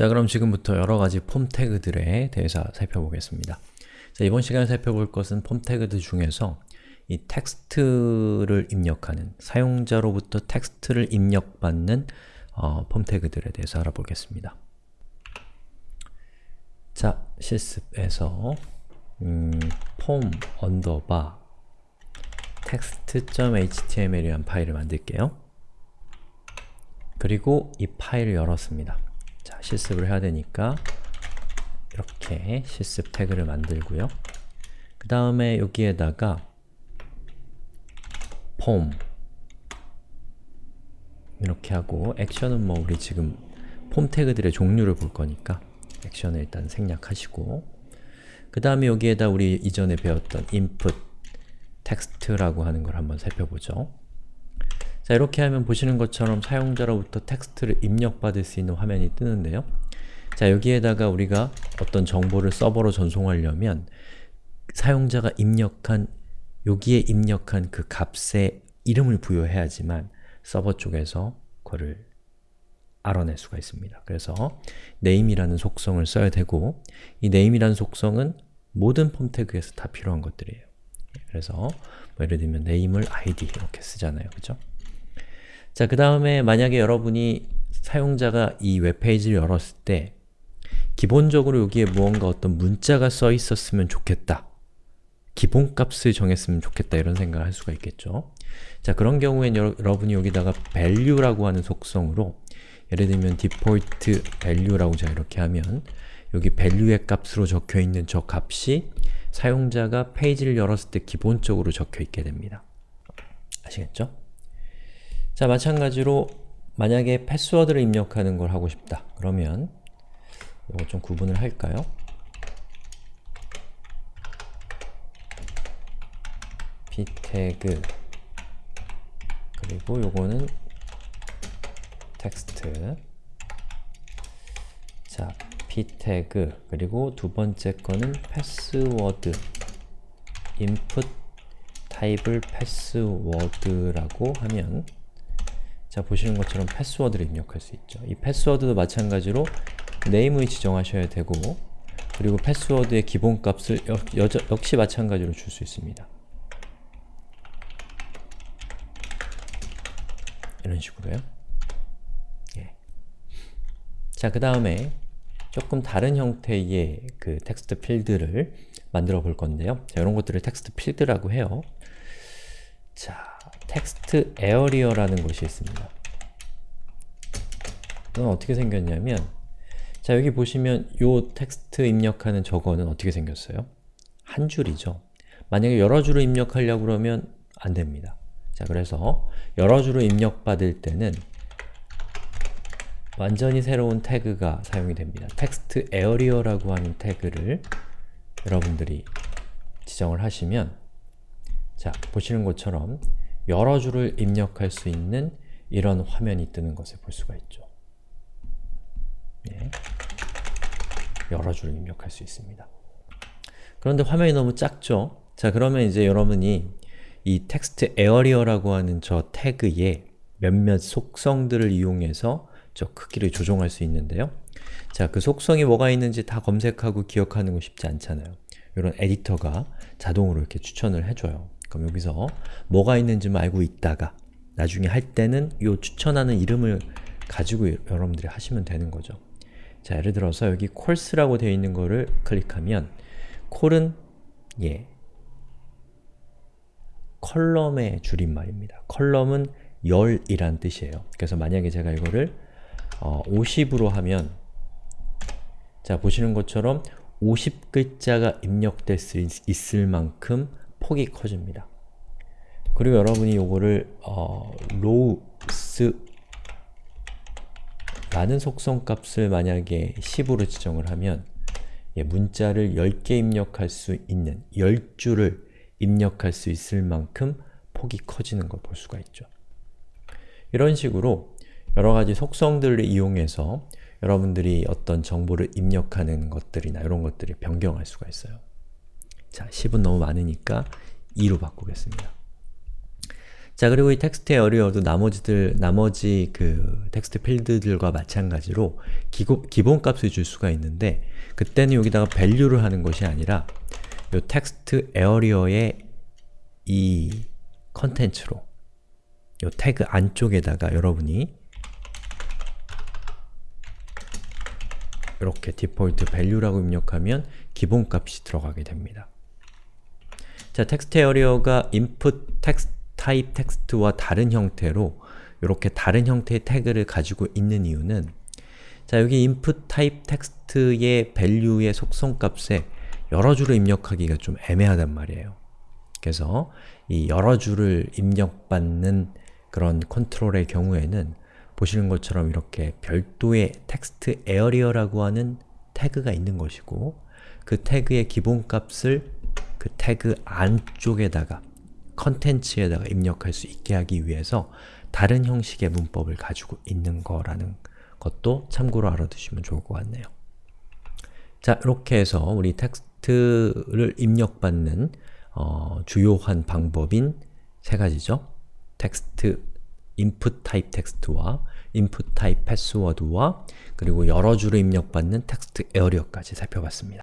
자 그럼 지금부터 여러가지 폼 태그들에 대해서 살펴보겠습니다. 자, 이번 시간에 살펴볼 것은 폼 태그들 중에서 이 텍스트를 입력하는, 사용자로부터 텍스트를 입력받는 어, 폼 태그들에 대해서 알아보겠습니다. 자, 실습에서 음, form underbar text.html이라는 파일을 만들게요. 그리고 이 파일을 열었습니다. 자, 실습을 해야 되니까 이렇게 실습 태그를 만들고요. 그 다음에 여기에다가 폼 이렇게 하고 액션은 뭐 우리 지금 폼 태그들의 종류를 볼 거니까 액션을 일단 생략하시고 그 다음에 여기에다 우리 이전에 배웠던 input 텍스트라고 하는 걸 한번 살펴보죠. 자 이렇게 하면 보시는 것처럼 사용자로부터 텍스트를 입력받을 수 있는 화면이 뜨는데요. 자 여기에다가 우리가 어떤 정보를 서버로 전송하려면 사용자가 입력한 여기에 입력한 그 값에 이름을 부여해야지만 서버 쪽에서 그거를 알아낼 수가 있습니다. 그래서 name이라는 속성을 써야 되고 이 name이라는 속성은 모든 폼 태그에서 다 필요한 것들이에요. 그래서 뭐 예를 들면 name을 id 이렇게 쓰잖아요. 그죠? 자, 그 다음에 만약에 여러분이 사용자가 이 웹페이지를 열었을 때 기본적으로 여기에 무언가 어떤 문자가 써 있었으면 좋겠다. 기본값을 정했으면 좋겠다 이런 생각을 할 수가 있겠죠. 자, 그런 경우엔 여러 분이 여기다가 value라고 하는 속성으로 예를 들면 default value라고 자 이렇게 하면 여기 value의 값으로 적혀있는 저 값이 사용자가 페이지를 열었을 때 기본적으로 적혀있게 됩니다. 아시겠죠? 자, 마찬가지로 만약에 패스워드를 입력하는 걸 하고 싶다. 그러면 이거 좀 구분을 할까요? p 태그 그리고 요거는 텍스트 자, p 태그 그리고 두 번째 거는 패스워드 input 타입을 패스워드라고 하면 자, 보시는 것처럼 패스워드를 입력할 수 있죠. 이 패스워드도 마찬가지로 name을 지정하셔야 되고 그리고 패스워드의 기본값을 여, 여, 역시 마찬가지로 줄 수 있습니다. 이런 식으로요. 예. 자, 그 다음에 조금 다른 형태의 그 텍스트 필드를 만들어 볼 건데요. 자, 이런 것들을 텍스트 필드라고 해요. 자, textarea라는 것이 있습니다. 이건 어떻게 생겼냐면 자, 여기 보시면 요 텍스트 입력하는 저거는 어떻게 생겼어요? 한 줄이죠. 만약에 여러 줄을 입력하려고 그러면 안 됩니다. 자, 그래서 여러 줄을 입력받을 때는 완전히 새로운 태그가 사용이 됩니다. textarea라고 하는 태그를 여러분들이 지정을 하시면 자, 보시는 것처럼 여러 줄을 입력할 수 있는 이런 화면이 뜨는 것을 볼 수가 있죠. 예. 여러 줄을 입력할 수 있습니다. 그런데 화면이 너무 작죠? 자, 그러면 이제 여러분이 이 textarea라고 하는 저 태그에 몇몇 속성들을 이용해서 저 크기를 조정할 수 있는데요. 자, 그 속성이 뭐가 있는지 다 검색하고 기억하는 거 쉽지 않잖아요. 이런 에디터가 자동으로 이렇게 추천을 해줘요. 그럼 여기서 뭐가 있는지만 알고 있다가 나중에 할 때는 이 추천하는 이름을 가지고 여러분들이 하시면 되는 거죠. 자, 예를 들어서 여기 cols라고 되어 있는 거를 클릭하면 col은 예, column의 줄임말입니다. column은 열이란 뜻이에요. 그래서 만약에 제가 이거를 어, 50으로 하면 자, 보시는 것처럼 50글자가 입력될 수 있, 을 만큼 폭이 커집니다. 그리고 여러분이 이거를 어, rows 라는 속성 값을 만약에 10으로 지정을 하면 예, 문자를 10개 입력할 수 있는 10줄을 입력할 수 있을 만큼 폭이 커지는 걸 볼 수가 있죠. 이런 식으로 여러가지 속성들을 이용해서 여러분들이 어떤 정보를 입력하는 것들이나 이런 것들을 변경할 수가 있어요. 자, 10은 너무 많으니까 2로 바꾸겠습니다. 자 그리고 이 textarea도 나머지들 나머지 그 텍스트 필드들과 마찬가지로 기고, 기본값을 줄 수가 있는데 그때는 여기다가 value를 하는 것이 아니라 요 textarea의 이 컨텐츠로 요 태그 안쪽에다가 여러분이 이렇게 default value라고 입력하면 기본값이 들어가게 됩니다. 자, textarea가 input text type 텍스트와 다른 형태로 이렇게 다른 형태의 태그를 가지고 있는 이유는 자, 여기 input type 텍스트의 value의 속성값에 여러 줄을 입력하기가 좀 애매하단 말이에요. 그래서 이 여러 줄을 입력받는 그런 컨트롤의 경우에는 보시는 것처럼 이렇게 별도의 textarea라고 하는 태그가 있는 것이고 그 태그의 기본값을 그 태그 안쪽에다가 컨텐츠에다가 입력할 수 있게 하기 위해서 다른 형식의 문법을 가지고 있는 거라는 것도 참고로 알아두시면 좋을 것 같네요. 자, 이렇게 해서 우리 텍스트를 입력받는 어, 주요한 방법인 세 가지죠. 텍스트 input type 텍스트와 input type 패스워드와 그리고 여러 줄을 입력받는 텍스트 에어리어까지 살펴봤습니다.